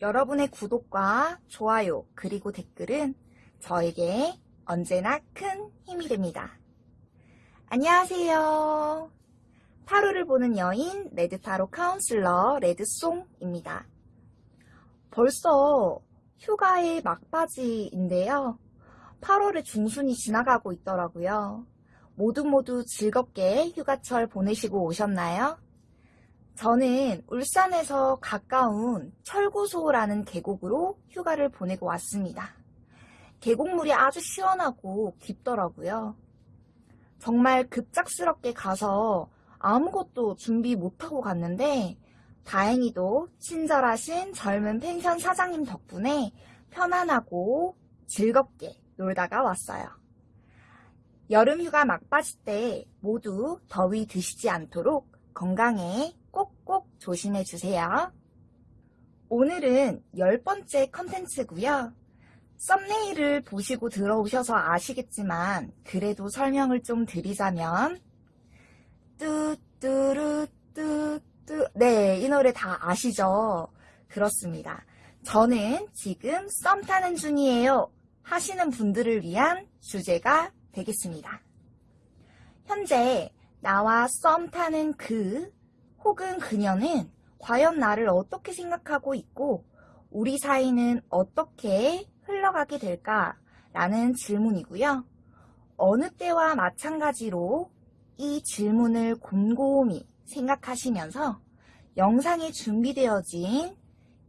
여러분의 구독과 좋아요 그리고 댓글은 저에게 언제나 큰 힘이 됩니다. 안녕하세요. 타로를 보는 여인 레드타로 카운슬러 레드송입니다. 벌써 휴가의 막바지인데요. 8월의 중순이 지나가고 있더라고요. 모두 모두 즐겁게 휴가철 보내시고 오셨나요? 저는 울산에서 가까운 철구소라는 계곡으로 휴가를 보내고 왔습니다. 계곡물이 아주 시원하고 깊더라고요. 정말 급작스럽게 가서 아무것도 준비 못하고 갔는데 다행히도 친절하신 젊은 펜션 사장님 덕분에 편안하고 즐겁게 놀다가 왔어요. 여름휴가 막바지 때 모두 더위 드시지 않도록 건강에 꼭꼭 조심해 주세요. 오늘은 열 번째 컨텐츠고요. 썸네일을 보시고 들어오셔서 아시겠지만 그래도 설명을 좀 드리자면 뚜뚜루뚜뚜 네, 이 노래 다 아시죠? 그렇습니다. 저는 지금 썸 타는 중이에요 하시는 분들을 위한 주제가 되겠습니다. 현재 나와 썸 타는 그 혹은 그녀는 과연 나를 어떻게 생각하고 있고 우리 사이는 어떻게 흘러가게 될까? 라는 질문이고요. 어느 때와 마찬가지로 이 질문을 곰곰이 생각하시면서 영상에 준비되어진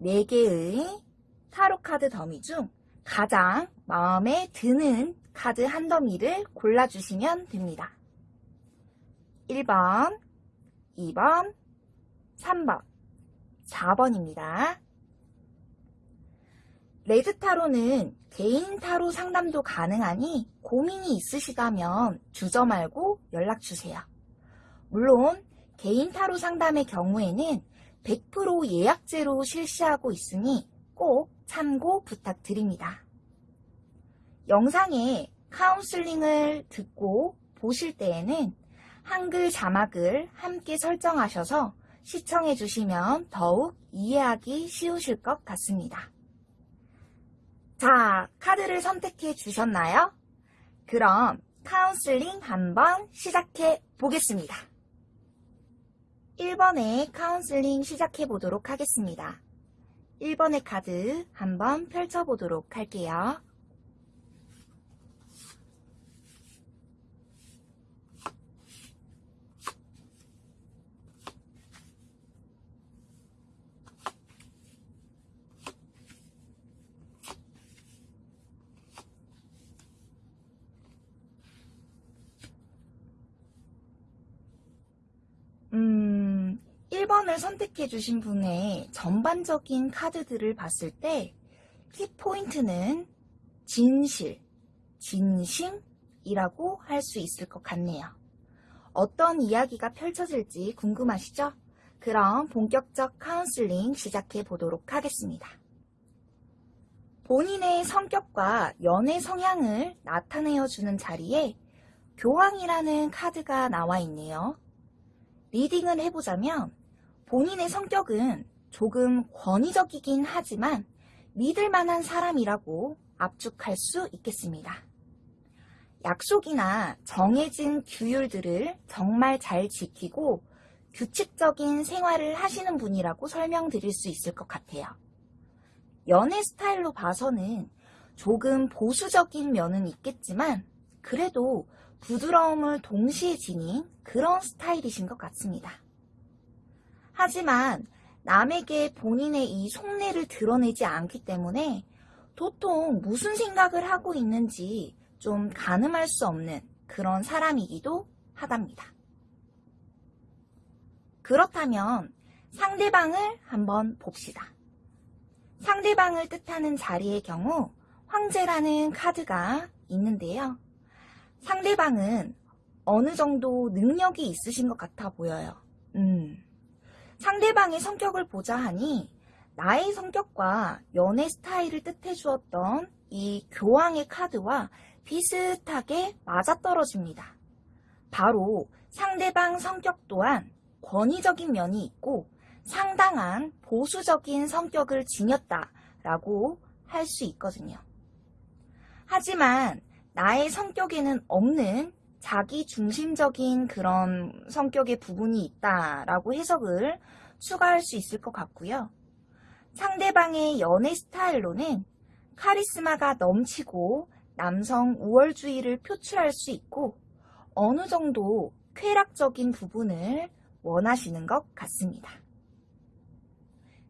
4개의 타로 카드 더미 중 가장 마음에 드는 카드 한 더미를 골라주시면 됩니다. 1번, 2번, 3번, 4번입니다. 레드 타로는 개인 타로 상담도 가능하니 고민이 있으시다면 주저 말고 연락주세요. 물론 개인 타로 상담의 경우에는 100% 예약제로 실시하고 있으니 꼭 참고 부탁드립니다. 영상에 카운슬링을 듣고 보실 때에는 한글 자막을 함께 설정하셔서 시청해 주시면 더욱 이해하기 쉬우실 것 같습니다. 자, 카드를 선택해 주셨나요? 그럼 카운슬링 한번 시작해 보겠습니다. 1번의 카운슬링 시작해 보도록 하겠습니다. 1번의 카드 한번 펼쳐 보도록 할게요. 음, 1번을 선택해 주신 분의 전반적인 카드들을 봤을 때 키포인트는 진실, 진심이라고 할 수 있을 것 같네요. 어떤 이야기가 펼쳐질지 궁금하시죠? 그럼 본격적 카운슬링 시작해 보도록 하겠습니다. 본인의 성격과 연애 성향을 나타내어 주는 자리에 교황이라는 카드가 나와 있네요. 리딩을 해보자면 본인의 성격은 조금 권위적이긴 하지만 믿을 만한 사람이라고 압축할 수 있겠습니다. 약속이나 정해진 규율들을 정말 잘 지키고 규칙적인 생활을 하시는 분이라고 설명드릴 수 있을 것 같아요. 연애 스타일로 봐서는 조금 보수적인 면은 있겠지만 그래도 부드러움을 동시에 지닌 그런 스타일이신 것 같습니다. 하지만 남에게 본인의 이 속내를 드러내지 않기 때문에 도통 무슨 생각을 하고 있는지 좀 가늠할 수 없는 그런 사람이기도 하답니다. 그렇다면 상대방을 한번 봅시다. 상대방을 뜻하는 자리의 경우 황제라는 카드가 있는데요. 상대방은 어느 정도 능력이 있으신 것 같아 보여요. 음. 상대방의 성격을 보자 하니 나의 성격과 연애 스타일을 뜻해 주었던 이 교황의 카드와 비슷하게 맞아떨어집니다. 바로 상대방 성격 또한 권위적인 면이 있고 상당한 보수적인 성격을 지녔다라고 할 수 있거든요. 하지만 나의 성격에는 없는 자기 중심적인 그런 성격의 부분이 있다라고 해석을 추가할 수 있을 것 같고요. 상대방의 연애 스타일로는 카리스마가 넘치고 남성 우월주의를 표출할 수 있고 어느 정도 쾌락적인 부분을 원하시는 것 같습니다.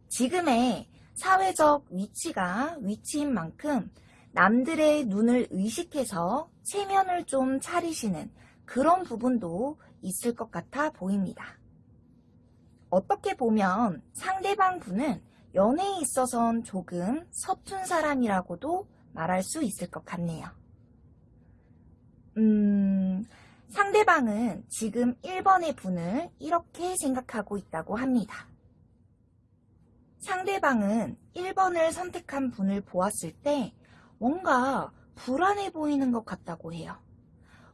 지금의 사회적 위치가 위치인 만큼 남들의 눈을 의식해서 체면을 좀 차리시는 그런 부분도 있을 것 같아 보입니다. 어떻게 보면 상대방 분은 연애에 있어선 조금 서툰 사람이라고도 말할 수 있을 것 같네요. 음, 상대방은 지금 1번의 분을 이렇게 생각하고 있다고 합니다. 상대방은 1번을 선택한 분을 보았을 때 뭔가 불안해 보이는 것 같다고 해요.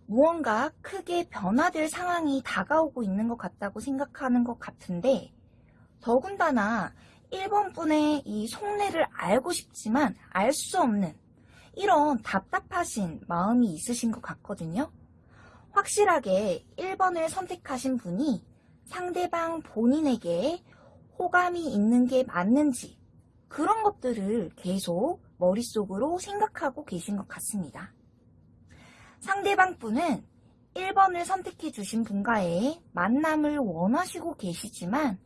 무언가 크게 변화될 상황이 다가오고 있는 것 같다고 생각하는 것 같은데 더군다나 1번 분의 이 속내를 알고 싶지만 알 수 없는 이런 답답하신 마음이 있으신 것 같거든요. 확실하게 1번을 선택하신 분이 상대방 본인에게 호감이 있는 게 맞는지 그런 것들을 계속 머릿속으로 생각하고 계신 것 같습니다. 상대방 분은 1번을 선택해 주신 분과의 만남을 원하시고 계시지만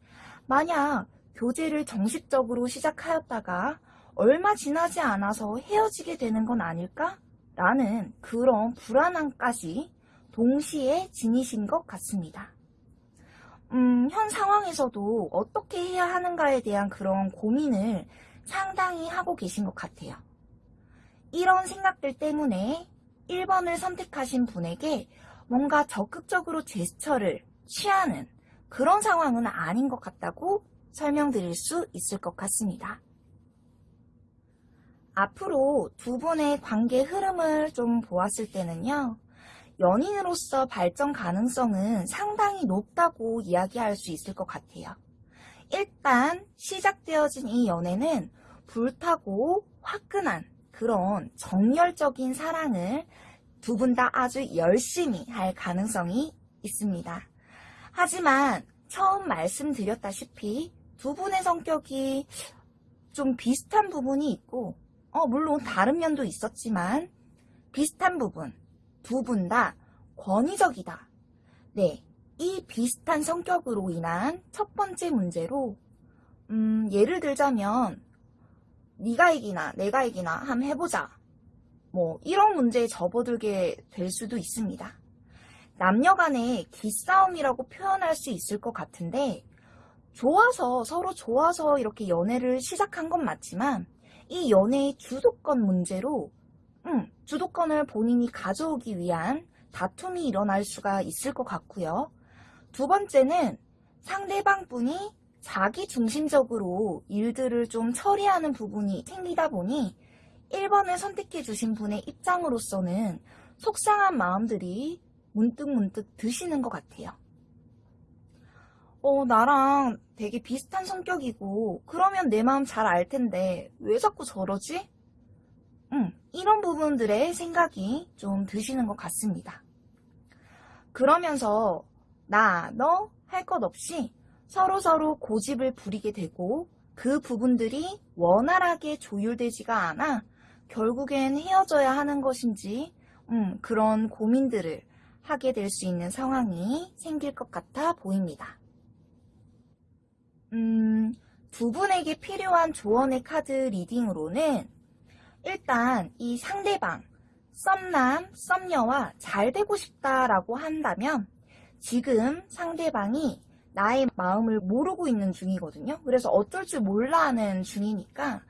만약 교제를 정식적으로 시작하였다가 얼마 지나지 않아서 헤어지게 되는 건 아닐까? 라는 그런 불안함까지 동시에 지니신 것 같습니다. 음, 현 상황에서도 어떻게 해야 하는가에 대한 그런 고민을 상당히 하고 계신 것 같아요. 이런 생각들 때문에 1번을 선택하신 분에게 뭔가 적극적으로 제스처를 취하는 그런 상황은 아닌 것 같다고 설명드릴 수 있을 것 같습니다. 앞으로 두 분의 관계 흐름을 좀 보았을 때는요, 연인으로서 발전 가능성은 상당히 높다고 이야기할 수 있을 것 같아요. 일단 시작되어진 이 연애는 불타고 화끈한 그런 정열적인 사랑을 두 분 다 아주 열심히 할 가능성이 있습니다. 하지만 처음 말씀드렸다시피 두 분의 성격이 좀 비슷한 부분이 있고 어, 물론 다른 면도 있었지만 비슷한 부분 두 분 다 권위적이다. 네, 이 비슷한 성격으로 인한 첫 번째 문제로 음, 예를 들자면 네가 이기나 내가 이기나 한번 해보자. 뭐 이런 문제에 접어들게 될 수도 있습니다. 남녀 간의 기싸움이라고 표현할 수 있을 것 같은데 좋아서 서로 좋아서 이렇게 연애를 시작한 건 맞지만 이 연애의 주도권 문제로 음, 주도권을 본인이 가져오기 위한 다툼이 일어날 수가 있을 것 같고요. 두 번째는 상대방 분이 자기 중심적으로 일들을 좀 처리하는 부분이 생기다 보니 1번을 선택해 주신 분의 입장으로서는 속상한 마음들이 문득 문득 드시는 것 같아요. 어, 나랑 되게 비슷한 성격이고, 그러면 내 마음 잘 알 텐데, 왜 자꾸 저러지? 음, 이런 부분들의 생각이 좀 드시는 것 같습니다. 그러면서, 나, 너, 할 것 없이 서로서로 고집을 부리게 되고, 그 부분들이 원활하게 조율되지가 않아, 결국엔 헤어져야 하는 것인지, 음, 그런 고민들을 하게 될 수 있는 상황이 생길 것 같아 보입니다. 음, 두 분에게 필요한 조언의 카드 리딩으로는 일단 이 상대방, 썸남, 썸녀와 잘 되고 싶다라고 한다면 지금 상대방이 나의 마음을 모르고 있는 중이거든요. 그래서 어쩔 줄 몰라 하는 중이니까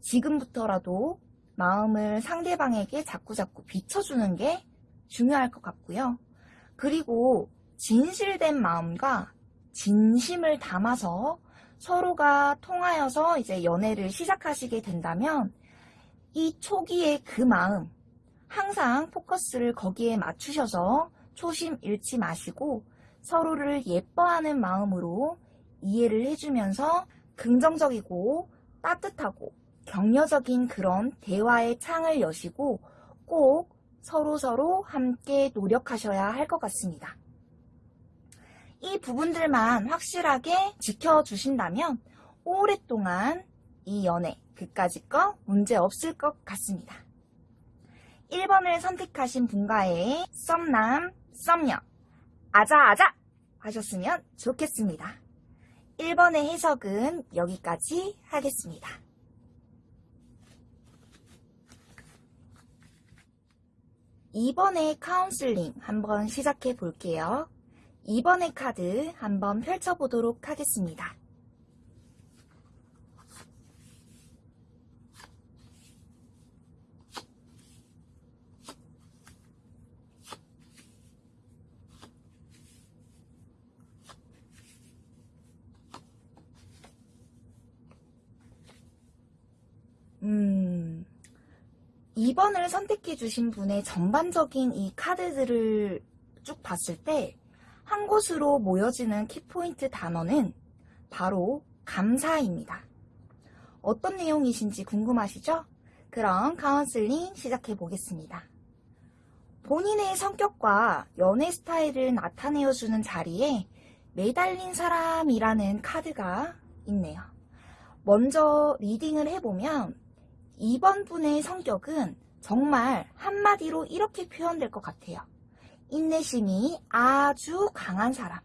지금부터라도 마음을 상대방에게 자꾸자꾸 비춰주는 게 중요할 것 같고요. 그리고 진실된 마음과 진심을 담아서 서로가 통하여서 이제 연애를 시작하시게 된다면 이 초기의 그 마음 항상 포커스를 거기에 맞추셔서 초심 잃지 마시고 서로를 예뻐하는 마음으로 이해를 해주면서 긍정적이고 따뜻하고 격려적인 그런 대화의 창을 여시고 꼭 서로서로 함께 노력하셔야 할 것 같습니다. 이 부분들만 확실하게 지켜주신다면 오랫동안 이 연애 그까짓 거 문제 없을 것 같습니다. 1번을 선택하신 분과의 썸남, 썸녀, 아자아자 하셨으면 좋겠습니다. 1번의 해석은 여기까지 하겠습니다. 2번의 카운슬링 한번 시작해 볼게요. 2번의 카드 한번 펼쳐보도록 하겠습니다. 음, 2번을 선택해 주신 분의 전반적인 이 카드들을 쭉 봤을 때 한 곳으로 모여지는 키포인트 단어는 바로 감사입니다. 어떤 내용이신지 궁금하시죠? 그럼 카운슬링 시작해 보겠습니다. 본인의 성격과 연애 스타일을 나타내어주는 자리에 매달린 사람이라는 카드가 있네요. 먼저 리딩을 해보면 2번 분의 성격은 정말 한마디로 이렇게 표현될 것 같아요. 인내심이 아주 강한 사람.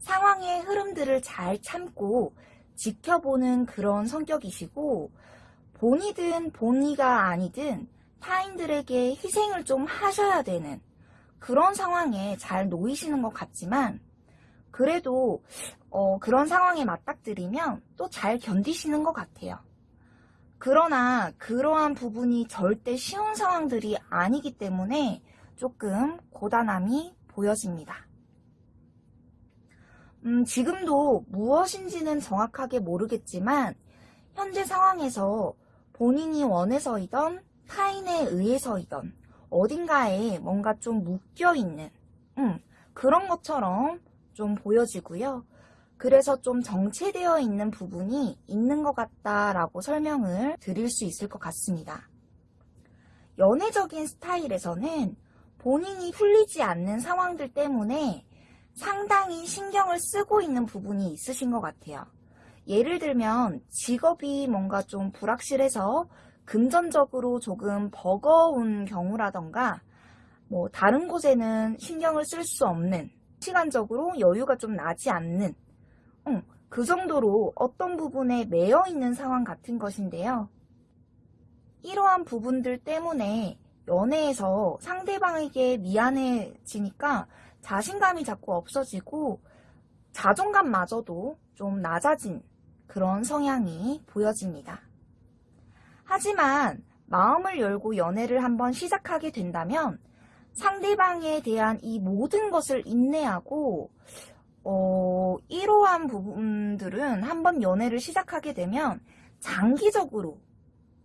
상황의 흐름들을 잘 참고 지켜보는 그런 성격이시고, 본이든 본이가 아니든 타인들에게 희생을 좀 하셔야 되는 그런 상황에 잘 놓이시는 것 같지만, 그래도 어, 그런 상황에 맞닥뜨리면 또 잘 견디시는 것 같아요. 그러나 그러한 부분이 절대 쉬운 상황들이 아니기 때문에 조금 고단함이 보여집니다. 음, 지금도 무엇인지는 정확하게 모르겠지만 현재 상황에서 본인이 원해서이던 타인에 의해서이던 어딘가에 뭔가 좀 묶여있는 음, 그런 것처럼 좀 보여지고요. 그래서 좀 정체되어 있는 부분이 있는 것 같다라고 설명을 드릴 수 있을 것 같습니다. 연애적인 스타일에서는 본인이 풀리지 않는 상황들 때문에 상당히 신경을 쓰고 있는 부분이 있으신 것 같아요. 예를 들면 직업이 뭔가 좀 불확실해서 금전적으로 조금 버거운 경우라던가 뭐 다른 곳에는 신경을 쓸 수 없는 시간적으로 여유가 좀 나지 않는 응, 그 정도로 어떤 부분에 매여 있는 상황 같은 것인데요. 이러한 부분들 때문에 연애에서 상대방에게 미안해지니까 자신감이 자꾸 없어지고 자존감마저도 좀 낮아진 그런 성향이 보여집니다. 하지만 마음을 열고 연애를 한번 시작하게 된다면 상대방에 대한 이 모든 것을 인내하고 어, 이러한 부분들은 한번 연애를 시작하게 되면 장기적으로,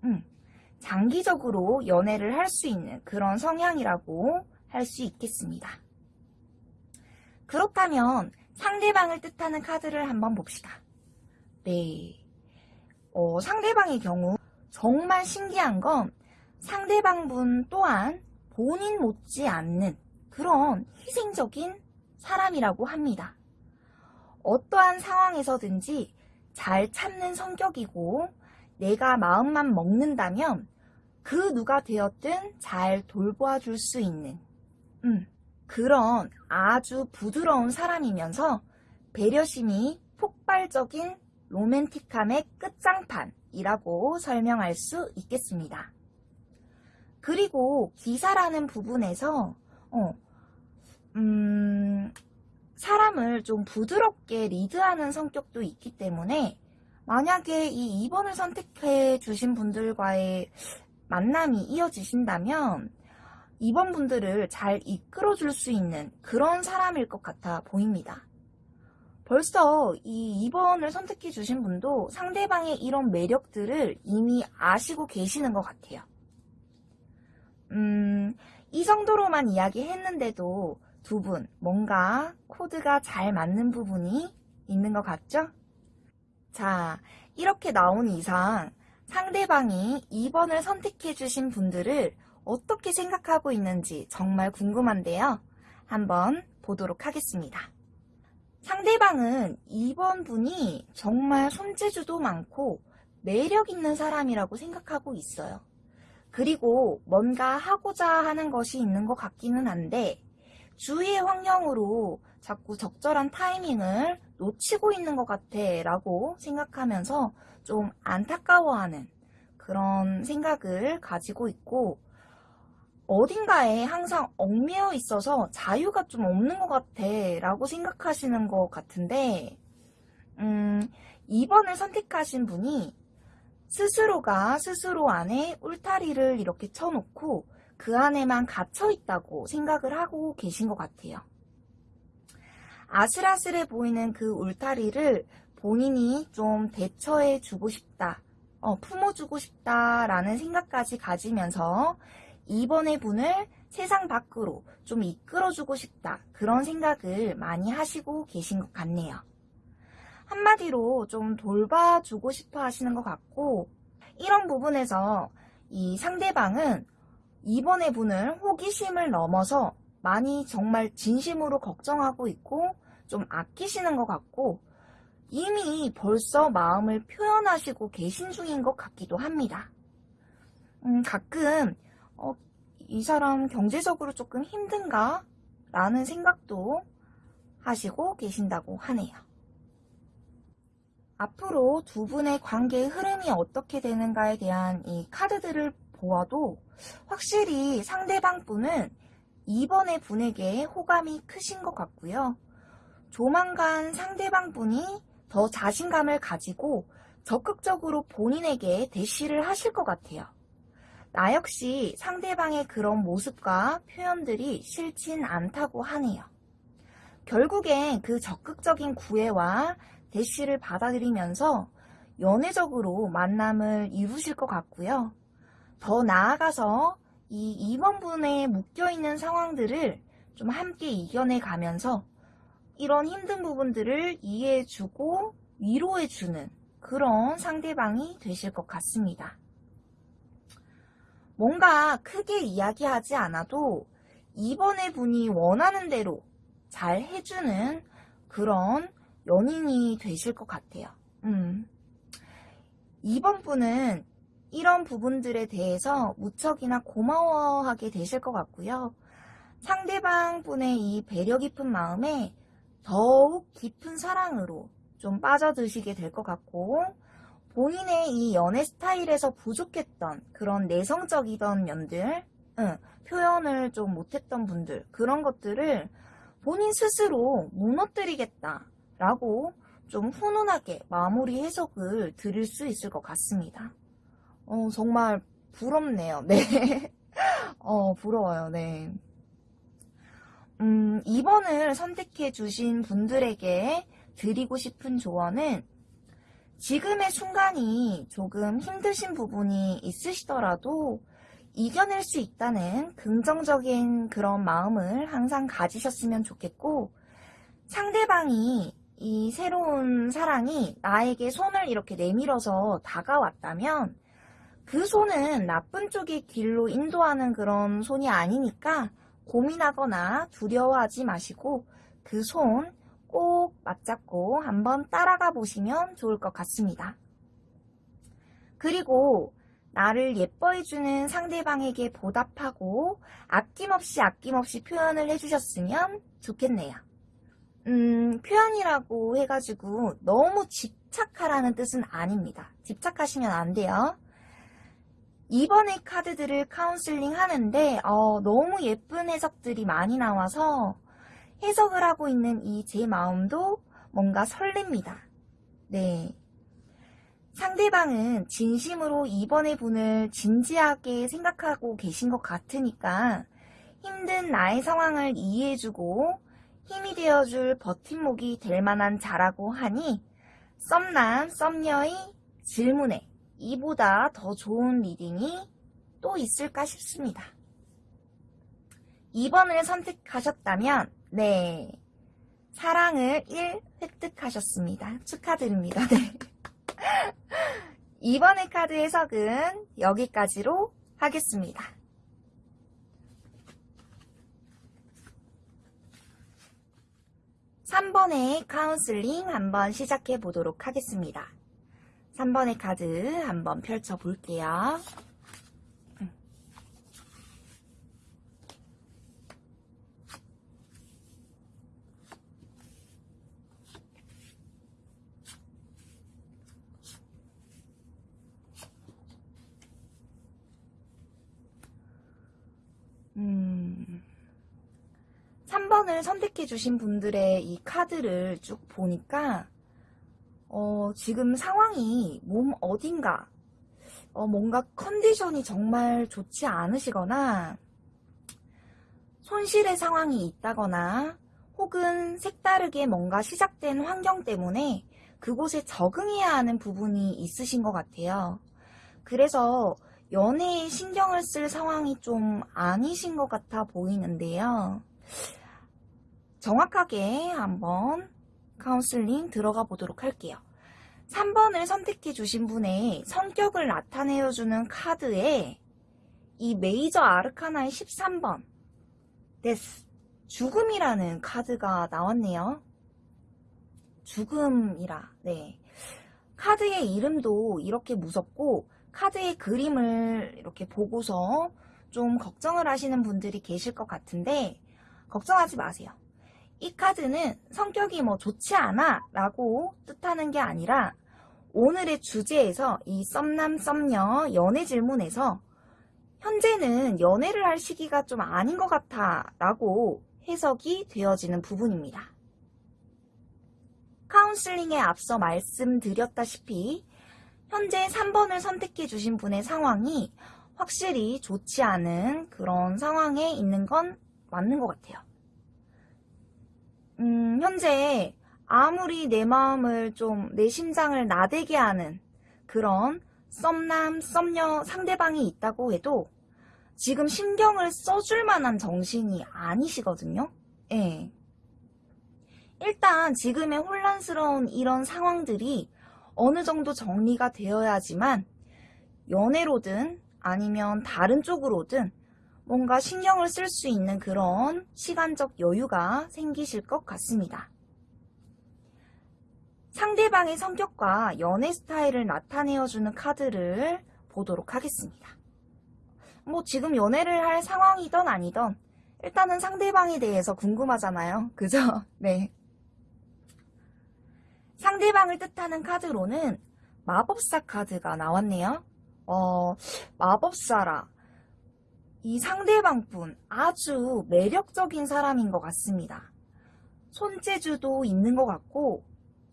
음, 장기적으로 연애를 할 수 있는 그런 성향이라고 할 수 있겠습니다. 그렇다면 상대방을 뜻하는 카드를 한번 봅시다. 네. 어, 상대방의 경우 정말 신기한 건 상대방분 또한 본인 못지 않는 그런 희생적인 사람이라고 합니다. 어떠한 상황에서든지 잘 참는 성격이고 내가 마음만 먹는다면 그 누가 되었든 잘 돌보아 줄 수 있는 음, 그런 아주 부드러운 사람이면서 배려심이 폭발적인 로맨틱함의 끝장판이라고 설명할 수 있겠습니다. 그리고 기사라는 부분에서 어, 음, 사람을 좀 부드럽게 리드하는 성격도 있기 때문에 만약에 이 2번을 선택해 주신 분들과의 만남이 이어지신다면 2번 분들을 잘 이끌어 줄 수 있는 그런 사람일 것 같아 보입니다. 벌써 이 2번을 선택해 주신 분도 상대방의 이런 매력들을 이미 아시고 계시는 것 같아요. 음, 이 정도로만 이야기했는데도 두 분 뭔가 코드가 잘 맞는 부분이 있는 것 같죠? 자, 이렇게 나온 이상 상대방이 2번을 선택해 주신 분들을 어떻게 생각하고 있는지 정말 궁금한데요. 한번 보도록 하겠습니다. 상대방은 2번 분이 정말 손재주도 많고 매력 있는 사람이라고 생각하고 있어요. 그리고 뭔가 하고자 하는 것이 있는 것 같기는 한데 주위의 환경으로 자꾸 적절한 타이밍을 놓치고 있는 것 같아 라고 생각하면서 좀 안타까워하는 그런 생각을 가지고 있고 어딘가에 항상 얽매여 있어서 자유가 좀 없는 것 같아 라고 생각하시는 것 같은데 음, 2번을 선택하신 분이 스스로가 스스로 안에 울타리를 이렇게 쳐놓고 그 안에만 갇혀 있다고 생각을 하고 계신 것 같아요. 아슬아슬해 보이는 그 울타리를 본인이 좀 대처해 주고 싶다, 어, 품어주고 싶다라는 생각까지 가지면서 이번의 분을 세상 밖으로 좀 이끌어주고 싶다, 그런 생각을 많이 하시고 계신 것 같네요. 한마디로 좀 돌봐주고 싶어 하시는 것 같고, 이런 부분에서 이 상대방은 이번의 분을 호기심을 넘어서 많이 정말 진심으로 걱정하고 있고 좀 아끼시는 것 같고 이미 벌써 마음을 표현하시고 계신 중인 것 같기도 합니다. 음, 가끔 어, 이 사람 경제적으로 조금 힘든가? 라는 생각도 하시고 계신다고 하네요. 앞으로 두 분의 관계의 흐름이 어떻게 되는가에 대한 이 카드들을 보아도 확실히 상대방 분은 이번의 분에게 호감이 크신 것 같고요. 조만간 상대방 분이 더 자신감을 가지고 적극적으로 본인에게 대시를 하실 것 같아요. 나 역시 상대방의 그런 모습과 표현들이 싫진 않다고 하네요. 결국엔 그 적극적인 구애와 대시를 받아들이면서 연애적으로 만남을 이루실 것 같고요. 더 나아가서 이 임원분에 묶여있는 상황들을 좀 함께 이겨내 가면서 이런 힘든 부분들을 이해해주고 위로해주는 그런 상대방이 되실 것 같습니다. 뭔가 크게 이야기하지 않아도 이번에 분이 원하는 대로 잘 해주는 그런 연인이 되실 것 같아요. 음. 이번 분은 이런 부분들에 대해서 무척이나 고마워하게 되실 것 같고요. 상대방 분의 이 배려 깊은 마음에 더욱 깊은 사랑으로 좀 빠져드시게 될 것 같고 본인의 이 연애 스타일에서 부족했던 그런 내성적이던 면들 응, 표현을 좀 못했던 분들 그런 것들을 본인 스스로 무너뜨리겠다 라고 좀 훈훈하게 마무리 해석을 드릴 수 있을 것 같습니다. 어, 정말 부럽네요. 네. 어, 부러워요. 네. 음, 2번을 선택해 주신 분들에게 드리고 싶은 조언은 지금의 순간이 조금 힘드신 부분이 있으시더라도 이겨낼 수 있다는 긍정적인 그런 마음을 항상 가지셨으면 좋겠고 상대방이 이 새로운 사랑이 나에게 손을 이렇게 내밀어서 다가왔다면 그 손은 나쁜 쪽의 길로 인도하는 그런 손이 아니니까 고민하거나 두려워하지 마시고 그 손 꼭 맞잡고 한번 따라가 보시면 좋을 것 같습니다. 그리고 나를 예뻐해주는 상대방에게 보답하고 아낌없이 아낌없이 표현을 해주셨으면 좋겠네요. 음, 표현이라고 해가지고 너무 집착하라는 뜻은 아닙니다. 집착하시면 안 돼요. 이번에 카드들을 카운슬링 하는데 어, 너무 예쁜 해석들이 많이 나와서 해석을 하고 있는 이 제 마음도 뭔가 설렙니다. 네. 상대방은 진심으로 이번의 분을 진지하게 생각하고 계신 것 같으니까 힘든 나의 상황을 이해해주고 힘이 되어줄 버팀목이 될 만한 자라고 하니 썸남, 썸녀의 질문에 이보다 더 좋은 reading이 또 있을까 싶습니다. 2번을 선택하셨다면, 네. 사랑을 1 획득하셨습니다. 축하드립니다. 네. 2번의 카드 해석은 여기까지로 하겠습니다. 3번의 카운슬링 한번 시작해 보도록 하겠습니다. 3번의 카드 한번 펼쳐 볼게요. 음, 3번을 선택해 주신 분들의 이 카드를 쭉 보니까 어, 지금 상황이 몸 어딘가 어, 뭔가 컨디션이 정말 좋지 않으시거나 손실의 상황이 있다거나 혹은 색다르게 뭔가 시작된 환경 때문에 그곳에 적응해야 하는 부분이 있으신 것 같아요. 그래서 연애에 신경을 쓸 상황이 좀 아니신 것 같아 보이는데요. 정확하게 한번 카운슬링 들어가 보도록 할게요. 3번을 선택해 주신 분의 성격을 나타내어 주는 카드에 이 Major Arcana의 13번 Death 죽음이라는 카드가 나왔네요. 죽음이라 네 카드의 이름도 이렇게 무섭고 카드의 그림을 이렇게 보고서 좀 걱정을 하시는 분들이 계실 것 같은데 걱정하지 마세요. 이 카드는 성격이 뭐 좋지 않아 라고 뜻하는 게 아니라 오늘의 주제에서 이 썸남 썸녀 연애 질문에서 현재는 연애를 할 시기가 좀 아닌 것 같아 라고 해석이 되어지는 부분입니다. 카운슬링에 앞서 말씀드렸다시피 현재 3번을 선택해 주신 분의 상황이 확실히 좋지 않은 그런 상황에 있는 건 맞는 것 같아요. 음, 현재 아무리 내 마음을 좀, 내 심장을 나대게 하는 그런 썸남, 썸녀 상대방이 있다고 해도 지금 신경을 써줄 만한 정신이 아니시거든요. 예. 일단 지금의 혼란스러운 이런 상황들이 어느 정도 정리가 되어야지만 연애로든 아니면 다른 쪽으로든 뭔가 신경을 쓸 수 있는 그런 시간적 여유가 생기실 것 같습니다. 상대방의 성격과 연애 스타일을 나타내어주는 카드를 보도록 하겠습니다. 뭐 지금 연애를 할 상황이던 아니던 일단은 상대방에 대해서 궁금하잖아요. 그죠? 네. 상대방을 뜻하는 카드로는 마법사 카드가 나왔네요. 어, 마법사라. 이 상대방분 아주 매력적인 사람인 것 같습니다. 손재주도 있는 것 같고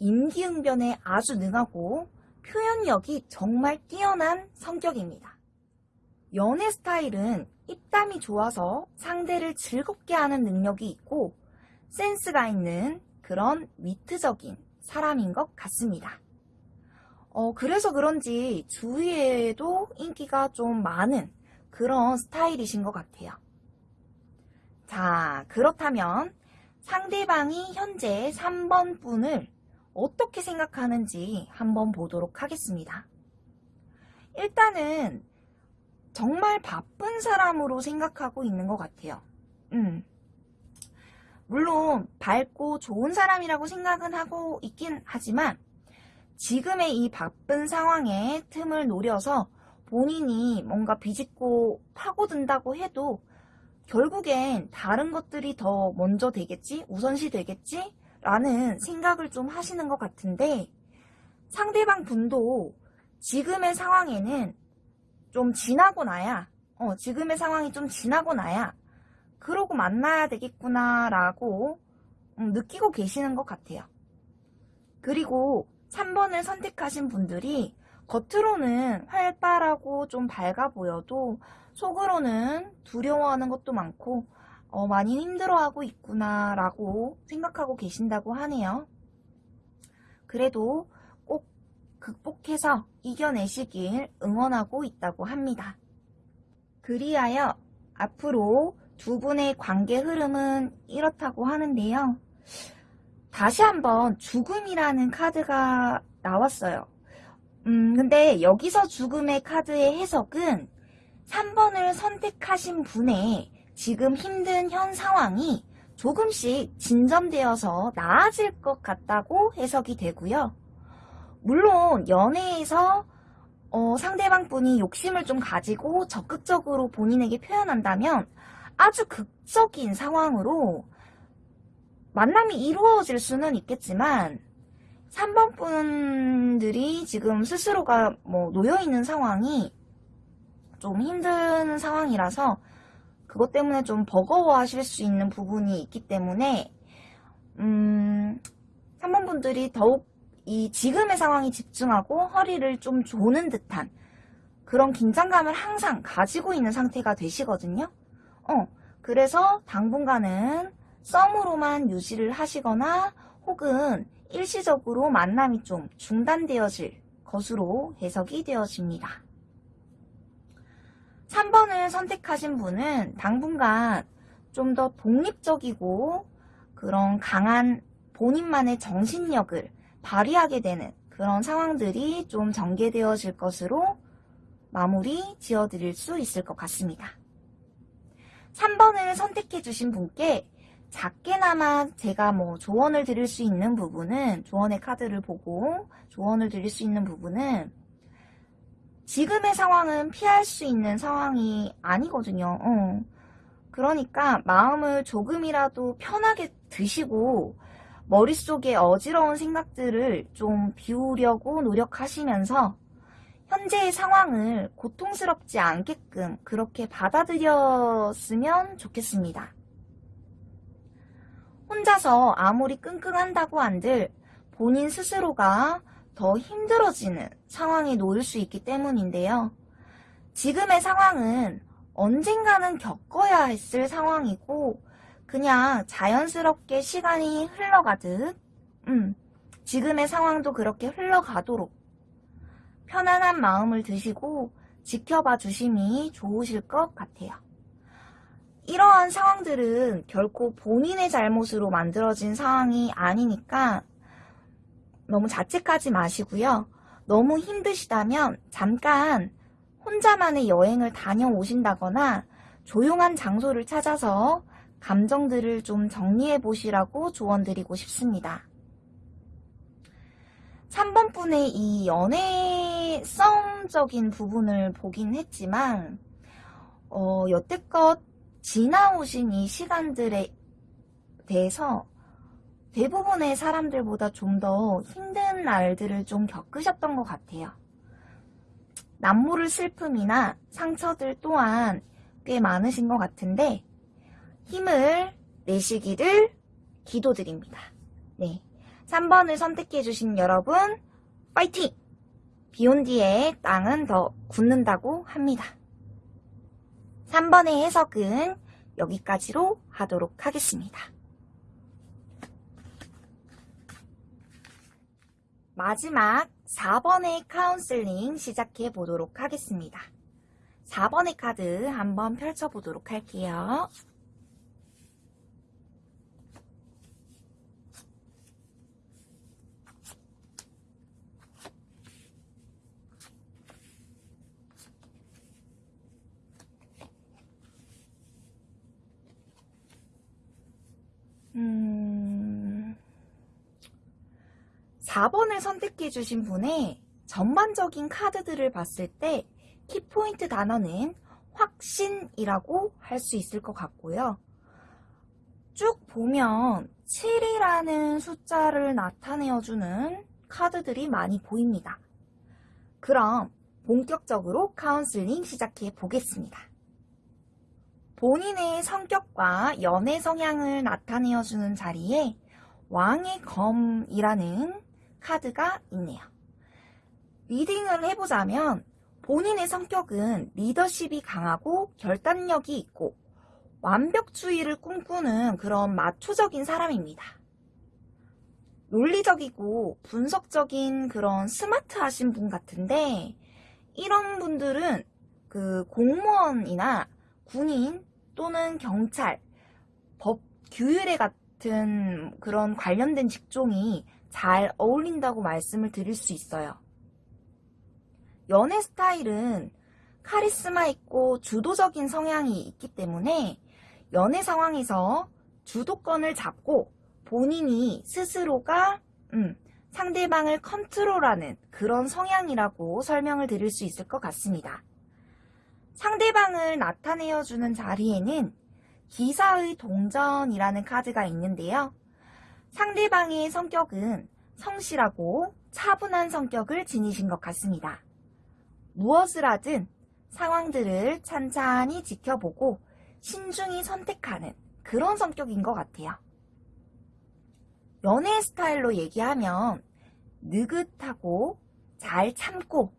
임기응변에 아주 능하고 표현력이 정말 뛰어난 성격입니다. 연애 스타일은 입담이 좋아서 상대를 즐겁게 하는 능력이 있고 센스가 있는 그런 위트적인 사람인 것 같습니다. 어, 그래서 그런지 주위에도 인기가 좀 많은 그런 스타일이신 것 같아요. 자, 그렇다면 상대방이 현재 3번 분을 어떻게 생각하는지 한번 보도록 하겠습니다. 일단은 정말 바쁜 사람으로 생각하고 있는 것 같아요. 음. 물론 밝고 좋은 사람이라고 생각은 하고 있긴 하지만 지금의 이 바쁜 상황에 틈을 노려서 본인이 뭔가 비집고 파고든다고 해도 결국엔 다른 것들이 더 먼저 되겠지? 우선시 되겠지? 라는 생각을 좀 하시는 것 같은데 상대방 분도 지금의 상황에는 좀 지나고 나야 어, 지금의 상황이 좀 지나고 나야 그러고 만나야 되겠구나 라고 음, 느끼고 계시는 것 같아요. 그리고 3번을 선택하신 분들이 겉으로는 활발하고 좀 밝아 보여도 속으로는 두려워하는 것도 많고 어, 많이 힘들어하고 있구나 라고 생각하고 계신다고 하네요. 그래도 꼭 극복해서 이겨내시길 응원하고 있다고 합니다. 그리하여 앞으로 두 분의 관계 흐름은 이렇다고 하는데요. 다시 한번 죽음이라는 카드가 나왔어요. 음, 근데 여기서 죽음의 카드의 해석은 3번을 선택하신 분의 지금 힘든 현 상황이 조금씩 진전되어서 나아질 것 같다고 해석이 되고요. 물론 연애에서 어, 상대방 분이 욕심을 좀 가지고 적극적으로 본인에게 표현한다면 아주 극적인 상황으로 만남이 이루어질 수는 있겠지만 3번 분들이 지금 스스로가 뭐 놓여있는 상황이 좀 힘든 상황이라서 그것 때문에 좀 버거워 하실 수 있는 부분이 있기 때문에 음 3번 분들이 더욱 이 지금의 상황에 집중하고 허리를 좀 조는 듯한 그런 긴장감을 항상 가지고 있는 상태가 되시거든요. 어, 그래서 당분간은 썸으로만 유지를 하시거나 혹은 일시적으로 만남이 좀 중단되어질 것으로 해석이 되어집니다. 3번을 선택하신 분은 당분간 좀 더 독립적이고 그런 강한 본인만의 정신력을 발휘하게 되는 그런 상황들이 좀 전개되어질 것으로 마무리 지어드릴 수 있을 것 같습니다. 3번을 선택해 주신 분께 작게나마 제가 뭐 조언을 드릴 수 있는 부분은 조언의 카드를 보고 조언을 드릴 수 있는 부분은 지금의 상황은 피할 수 있는 상황이 아니거든요. 어. 그러니까 마음을 조금이라도 편하게 드시고 머릿속에 어지러운 생각들을 좀 비우려고 노력하시면서 현재의 상황을 고통스럽지 않게끔 그렇게 받아들였으면 좋겠습니다. 혼자서 아무리 끙끙한다고 한들 본인 스스로가 더 힘들어지는 상황에 놓일 수 있기 때문인데요. 지금의 상황은 언젠가는 겪어야 했을 상황이고 그냥 자연스럽게 시간이 흘러가듯 음, 지금의 상황도 그렇게 흘러가도록 편안한 마음을 드시고 지켜봐 주심이 좋으실 것 같아요. 이러한 상황들은 결코 본인의 잘못으로 만들어진 상황이 아니니까 너무 자책하지 마시고요. 너무 힘드시다면 잠깐 혼자만의 여행을 다녀오신다거나 조용한 장소를 찾아서 감정들을 좀 정리해 보시라고 조언 드리고 싶습니다. 3번 분의 이 연애 썸적인 부분을 보긴 했지만 어, 여태껏 지나오신 이 시간들에 대해서 대부분의 사람들보다 좀 더 힘든 날들을 좀 겪으셨던 것 같아요. 남모를 슬픔이나 상처들 또한 꽤 많으신 것 같은데 힘을 내시기를 기도드립니다. 네. 3번을 선택해주신 여러분, 파이팅! 비온 뒤에 땅은 더 굳는다고 합니다. 3번의 해석은 여기까지로 하도록 하겠습니다. 마지막 4번의 카운슬링 시작해 보도록 하겠습니다. 4번의 카드 한번 펼쳐보도록 할게요. 음... 4번을 선택해 주신 분의 전반적인 카드들을 봤을 때 키포인트 단어는 확신이라고 할 수 있을 것 같고요. 쭉 보면 7이라는 숫자를 나타내어주는 카드들이 많이 보입니다. 그럼 본격적으로 카운슬링 시작해 보겠습니다. 본인의 성격과 연애 성향을 나타내어주는 자리에 왕의 검이라는 카드가 있네요. 리딩을 해보자면 본인의 성격은 리더십이 강하고 결단력이 있고 완벽주의를 꿈꾸는 그런 마초적인 사람입니다. 논리적이고 분석적인 그런 스마트하신 분 같은데 이런 분들은 그 공무원이나 군인 또는 경찰, 법, 규율에 같은 그런 관련된 직종이 잘 어울린다고 말씀을 드릴 수 있어요. 연애 스타일은 카리스마 있고 주도적인 성향이 있기 때문에 연애 상황에서 주도권을 잡고 본인이 스스로가 음, 상대방을 컨트롤하는 그런 성향이라고 설명을 드릴 수 있을 것 같습니다. 상대방을 나타내어주는 자리에는 기사의 동전이라는 카드가 있는데요. 상대방의 성격은 성실하고 차분한 성격을 지니신 것 같습니다. 무엇을 하든 상황들을 찬찬히 지켜보고 신중히 선택하는 그런 성격인 것 같아요. 연애 스타일로 얘기하면 느긋하고 잘 참고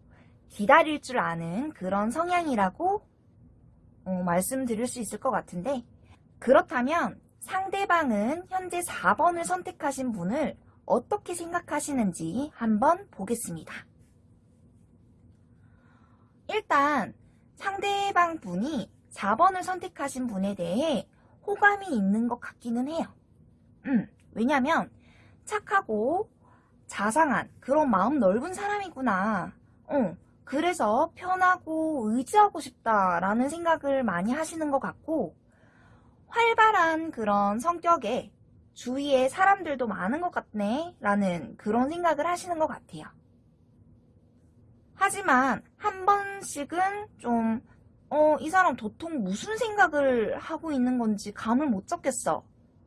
기다릴 줄 아는 그런 성향이라고 어, 말씀드릴 수 있을 것 같은데 그렇다면 상대방은 현재 4번을 선택하신 분을 어떻게 생각하시는지 한번 보겠습니다. 일단 상대방 분이 4번을 선택하신 분에 대해 호감이 있는 것 같기는 해요. 음, 왜냐면 착하고 자상한 그런 마음 넓은 사람이구나. 어, 그래서 편하고 의지하고 싶다라는 생각을 많이 하시는 것 같고 활발한 그런 성격에 주위에 사람들도 많은 것 같네 라는 그런 생각을 하시는 것 같아요. 하지만 한 번씩은 좀 어, 이 사람 도통 무슨 생각을 하고 있는 건지 감을 못 잡겠어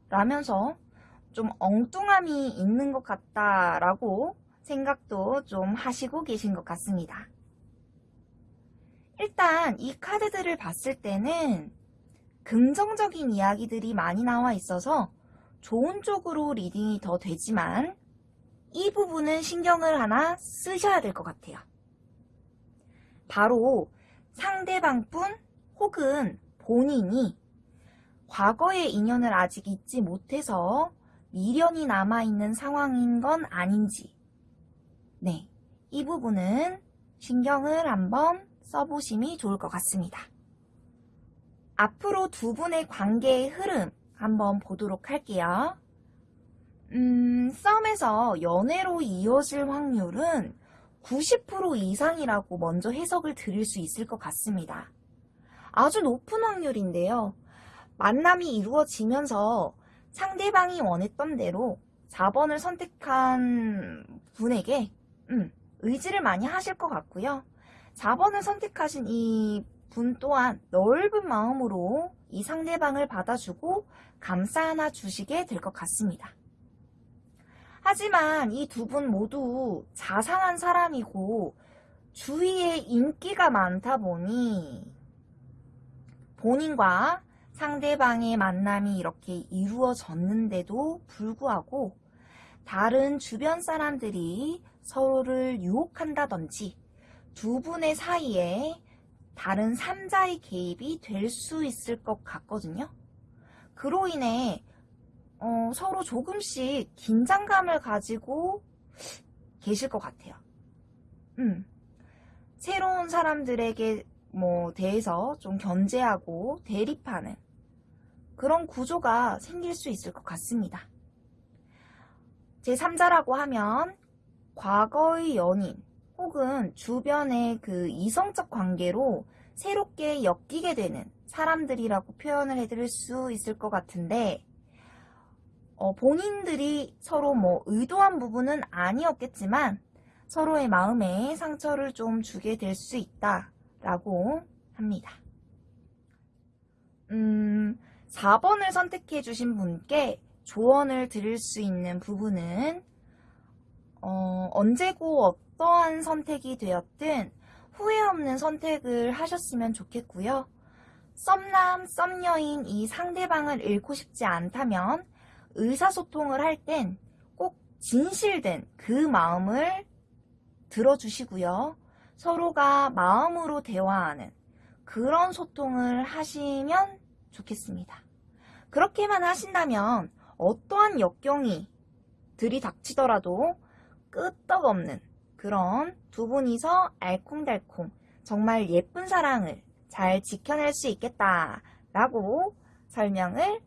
라면서 좀 엉뚱함이 있는 것 같다라고 생각도 좀 하시고 계신 것 같습니다. 일단 이 카드들을 봤을 때는 긍정적인 이야기들이 많이 나와 있어서 좋은 쪽으로 reading이 더 되지만 이 부분은 신경을 하나 쓰셔야 될 것 같아요. 바로 상대방뿐 혹은 본인이 과거의 인연을 아직 잊지 못해서 미련이 남아있는 상황인 건 아닌지 네, 이 부분은 신경을 한번 써보심이 좋을 것 같습니다. 앞으로 두 분의 관계의 흐름 한번 보도록 할게요. 음, 썸에서 연애로 이어질 확률은 90% 이상이라고 먼저 해석을 드릴 수 있을 것 같습니다. 아주 높은 확률인데요. 만남이 이루어지면서 상대방이 원했던 대로 4번을 선택한 분에게 음, 의지를 많이 하실 것 같고요. 4번을 선택하신 이 분 또한 넓은 마음으로 이 상대방을 받아주고 감싸 안아 주시게 될 것 같습니다. 하지만 이 두 분 모두 자상한 사람이고 주위에 인기가 많다 보니 본인과 상대방의 만남이 이렇게 이루어졌는데도 불구하고 다른 주변 사람들이 서로를 유혹한다든지 두 분의 사이에 다른 3자의 개입이 될 수 있을 것 같거든요. 그로 인해 어, 서로 조금씩 긴장감을 가지고 계실 것 같아요. 음. 새로운 사람들에게 뭐 대해서 좀 견제하고 대립하는 그런 구조가 생길 수 있을 것 같습니다. 제3자라고 하면 과거의 연인 혹은 주변의 그 이성적 관계로 새롭게 엮이게 되는 사람들이라고 표현을 해드릴 수 있을 것 같은데 어, 본인들이 서로 뭐 의도한 부분은 아니었겠지만 서로의 마음에 상처를 좀 주게 될 수 있다라고 합니다. 음, 4번을 선택해 주신 분께 조언을 드릴 수 있는 부분은 어, 언제고 어떠한 선택이 되었든 후회 없는 선택을 하셨으면 좋겠고요. 썸남, 썸녀인 이 상대방을 잃고 싶지 않다면 의사소통을 할 땐 꼭 진실된 그 마음을 들어주시고요. 서로가 마음으로 대화하는 그런 소통을 하시면 좋겠습니다. 그렇게만 하신다면 어떠한 역경이 들이닥치더라도 끄떡없는 그런 두 분이서 알콩달콩 정말 예쁜 사랑을 잘 지켜낼 수 있겠다 라고 설명을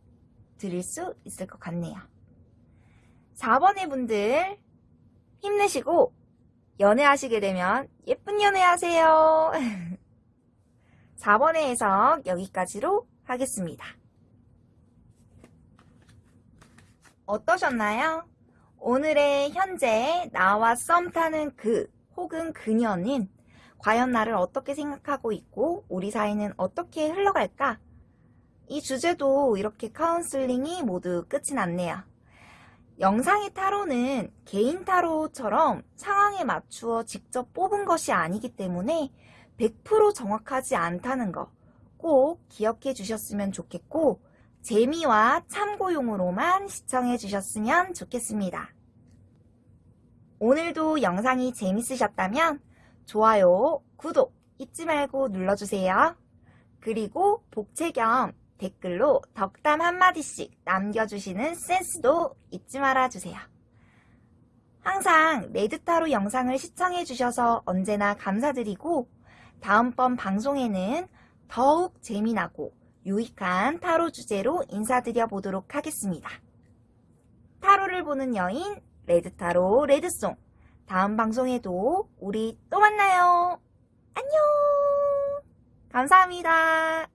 드릴 수 있을 것 같네요. 4번의 분들 힘내시고 연애하시게 되면 예쁜 연애하세요. 4번의 해석 여기까지로 하겠습니다. 어떠셨나요? 오늘의 현재 나와 썸 타는 그 혹은 그녀는 과연 나를 어떻게 생각하고 있고 우리 사이는 어떻게 흘러갈까? 이 주제도 이렇게 카운슬링이 모두 끝이 났네요. 영상의 타로는 개인 타로처럼 상황에 맞추어 직접 뽑은 것이 아니기 때문에 100% 정확하지 않다는 거 꼭 기억해 주셨으면 좋겠고 재미와 참고용으로만 시청해 주셨으면 좋겠습니다. 오늘도 영상이 재밌으셨다면 좋아요, 구독 잊지 말고 눌러주세요. 그리고 복채 겸 댓글로 덕담 한마디씩 남겨주시는 센스도 잊지 말아주세요. 항상 레드타로 영상을 시청해주셔서 언제나 감사드리고 다음번 방송에는 더욱 재미나고 유익한 타로 주제로 인사드려 보도록 하겠습니다. 타로를 보는 여인 레드타로 레드송 다음 방송에도 우리 또 만나요. 안녕 감사합니다.